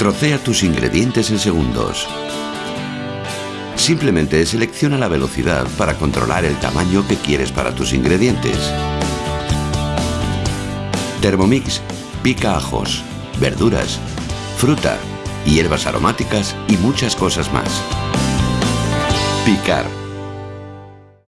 Trocea tus ingredientes en segundos. Simplemente selecciona la velocidad para controlar el tamaño que quieres para tus ingredientes. Thermomix pica ajos, verduras, fruta, hierbas aromáticas y muchas cosas más. Picar